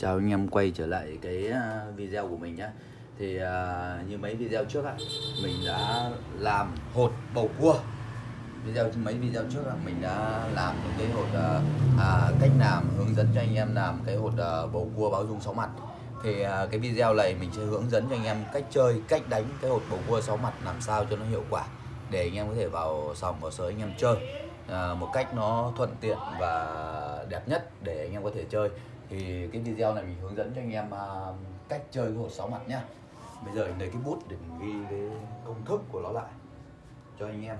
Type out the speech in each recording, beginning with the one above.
Chào anh em quay trở lại cái ờ, video của mình nhé Thì uh, như mấy video trước á Mình đã làm hột bầu cua. Video mấy video trước là mình đã làm những cái hột uh, à, cách làm hướng dẫn cho anh em làm cái hột uh, bầu cua báo dung sáu mặt. Thì à, cái video này mình sẽ hướng dẫn cho anh em cách chơi cách đánh cái hột bầu cua sáu mặt làm sao cho nó hiệu quả để anh em có thể vào sòng vào sới anh em chơi à, một cách nó thuận tiện và đẹp nhất để anh em có thể chơi thì cái video này mình hướng dẫn cho anh em à, cách chơi cái hột sáu mặt nhá. Bây giờ mình lấy cái bút để mình ghi cái công thức của nó lại cho anh em.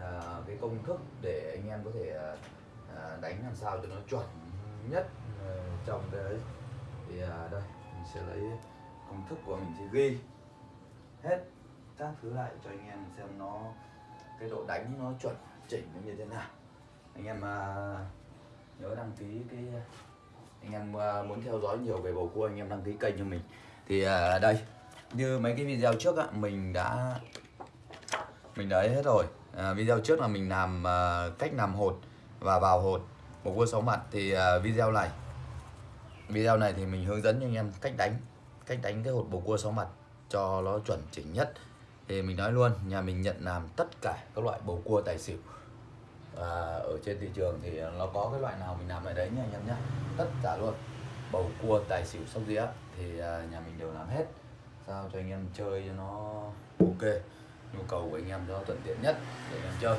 À, cái công thức để anh em có thể à, à đánh làm sao cho nó chuẩn nhất à, trong cái đấy thì à, đây mình sẽ lấy công thức của mình sẽ ghi hết các thứ lại cho anh em xem nó cái độ đánh nó chuẩn chỉnh nó như thế nào. Anh em à, nhớ đăng ký cái anh em à, muốn theo dõi nhiều về bầu cua anh em đăng ký kênh cho mình. Thì à, đây như mấy cái video trước á, mình đã mình đã hết rồi. À, video trước là mình làm à, cách làm hột và vào hột bầu cua sáu mặt. Thì à, video này video này thì mình hướng dẫn cho anh em cách đánh cách đánh cái hột bầu cua sáu mặt cho nó chuẩn chỉnh nhất. Thì mình nói luôn nhà mình nhận làm tất cả các loại bầu cua tài xỉu và ở trên thị trường thì nó có cái loại nào mình làm ở đấy nha anh em nhé tất cả luôn. Bầu cua tài xỉu sóc đĩa thì à, nhà mình đều làm hết. Sao cho anh em chơi cho nó ok. Nhu cầu của anh em cho thuận tiện nhất để anh em chơi.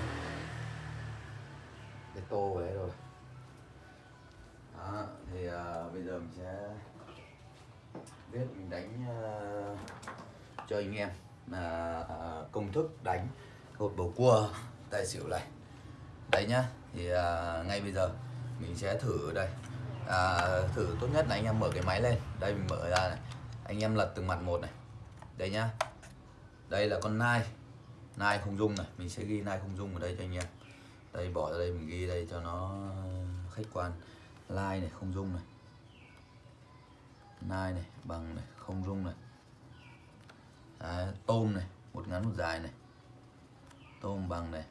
Cái tô về rồi. Đó, thì à, bây giờ mình sẽ viết mình đánh uh, cho anh em là công thức đánh hột bầu cua tài xỉu này đấy nhá thì à, ngay bây giờ mình sẽ thử đây. À, thử tốt nhất là anh em mở cái máy lên. Đây mình mở ra này. Anh em lật từng mặt một này. Đây nhá. Đây là con nai. Nai không dung này. Mình sẽ ghi nai không dung ở đây cho anh em. Đây bỏ ra đây mình ghi đây cho nó khách quan. Lai này không dung này. Nai này bằng này không dung này. À, tôm này một ngắn một dài này. Tôm bằng này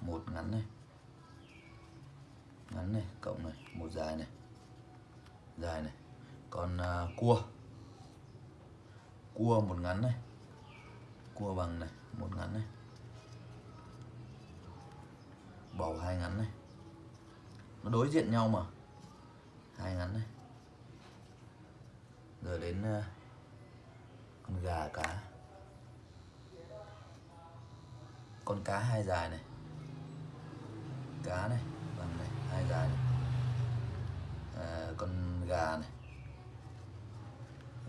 một ngắn này ngắn này cộng này một dài này. Dài này. Còn à, cua. Cua một ngắn này. Cua bằng này một ngắn này. Bầu hai ngắn này. Nó đối diện nhau mà. Hai ngắn này. Rồi đến uh, con gà cá. Con cá hai dài này. Cá này hai dài này à, con gà này.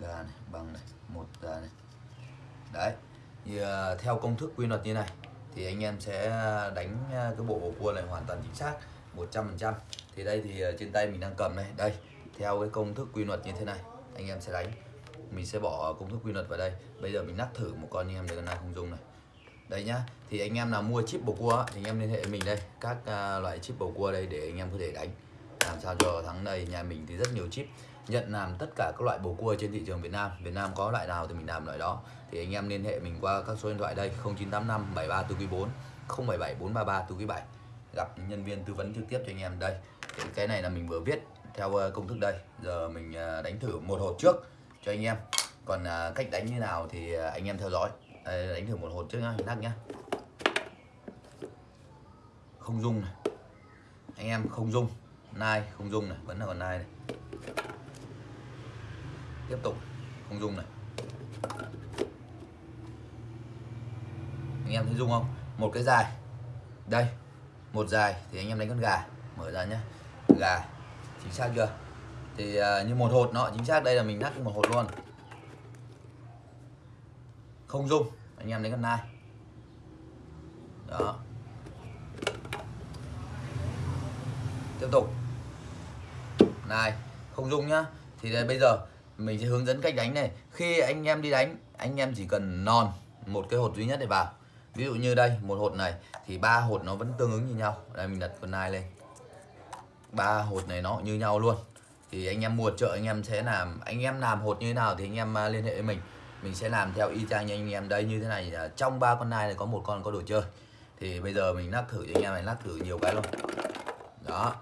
Gà này bằng này một gà này. Đấy thì uh, theo công thức quy luật như này thì anh em sẽ đánh ờ, cái bộ bầu cua này hoàn toàn chính xác 100% thì đây thì ờ, trên tay mình đang cầm này. Đây theo cái công thức quy luật như thế này anh em sẽ đánh. Mình sẽ bỏ công thức quy luật vào đây. Bây giờ mình nắp thử một con anh em để này không dùng này. Đây nhá thì anh em nào mua chip bầu cua thì anh em liên hệ với mình đây. Các uh, loại chip bầu cua đây để anh em có thể đánh. Vâng, làm sao cho tháng này nhà mình thì rất nhiều chip. Nhận làm tất cả các loại bầu cua trên thị trường Việt Nam. Việt Nam có loại nào thì mình làm loại đó. Thì anh em liên hệ mình qua các số điện thoại đây 0985 73 4 077 433 4 7 gặp nhân viên tư vấn trực tiếp cho anh em đây. Cái này là mình vừa viết theo ờ, công thức đây. Giờ mình ờ, đánh thử một hộp trước cho anh em. Còn ờ, cách đánh như nào thì anh em theo dõi. Đây, đánh thử một hộp trước nhá nắc nhá. Không dung này. Anh em không dung nai không dung này vẫn là còn nai này. Tiếp tục không dung này. Anh em thấy dung không? Một cái dài. Đây một dài thì anh em đánh con gà. Mở ra nhé gà chính xác chưa? Thì uh, như một hột nó chính xác đây là mình nắp một hột luôn. Không dung anh em đánh con nai. Đó. Tiếp tục này không dung nhá. Thì đây, bây giờ mình sẽ hướng dẫn cách đánh này. Khi anh em đi đánh anh em chỉ cần non một cái hột duy nhất để vào. Ví dụ như đây một hột này thì ba hột nó vẫn tương ứng như nhau. Đây mình đặt con nai lên. Ba hột này nó như nhau luôn. Thì anh em mua chợ anh em sẽ làm anh em làm hột như thế nào thì anh em à, liên hệ với mình. Mình sẽ làm theo y chang như anh em đây như thế này. Trong ba con nai này có một con có đồ chơi. Thì bây giờ mình lắc thử cho anh em này lắc thử nhiều cái luôn. Đó.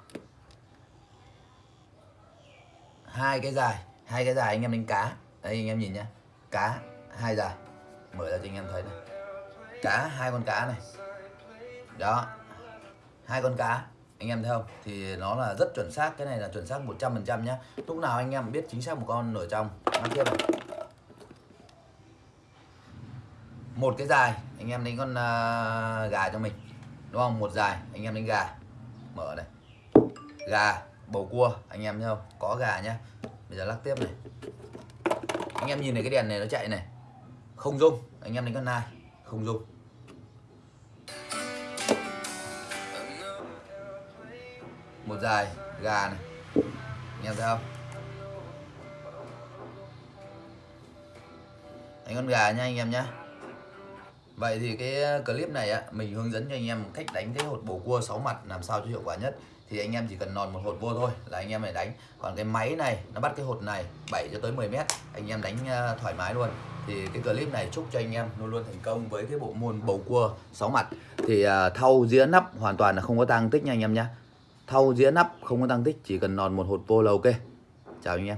Hai cái dài hai cái dài anh em đánh cá. Đây anh em nhìn nhá. Cá hai dài. Mở ra cho anh em thấy này. Cá hai con cá này. Đó. Hai con cá. Anh em thấy không? Thì nó là rất chuẩn xác. Cái này là chuẩn xác 100% nhá. Lúc nào anh em biết chính xác một con ở trong mắt tiếp này một cái dài anh em đánh con uh, gà cho mình. Đúng không? Một dài anh em đánh gà. Mở này. Gà bầu cua anh em thấy không có gà nhá. Bây giờ lắc tiếp này. Anh em nhìn này cái đèn này nó chạy này. Không dung anh em đánh con nai không dung một dài gà này. Anh em thấy không? Đánh con gà nha anh em nhá. Vậy thì cái clip này á, mình hướng dẫn cho anh em cách đánh cái hột bầu cua 6 mặt làm sao cho hiệu quả nhất. Thì anh em chỉ cần nòn một hột vô thôi là anh em phải đánh. Còn cái máy này nó bắt cái hột này 7 cho tới 10 mét, anh em đánh à, thoải mái luôn. Thì cái clip này chúc cho anh em luôn luôn thành công với cái bộ môn bầu cua 6 mặt. Thì à, thau dĩa nắp hoàn toàn là không có tăng tích nha anh em nhé. Thau dĩa nắp không có tăng tích, chỉ cần nòn một hột vô là ok. Chào anh em.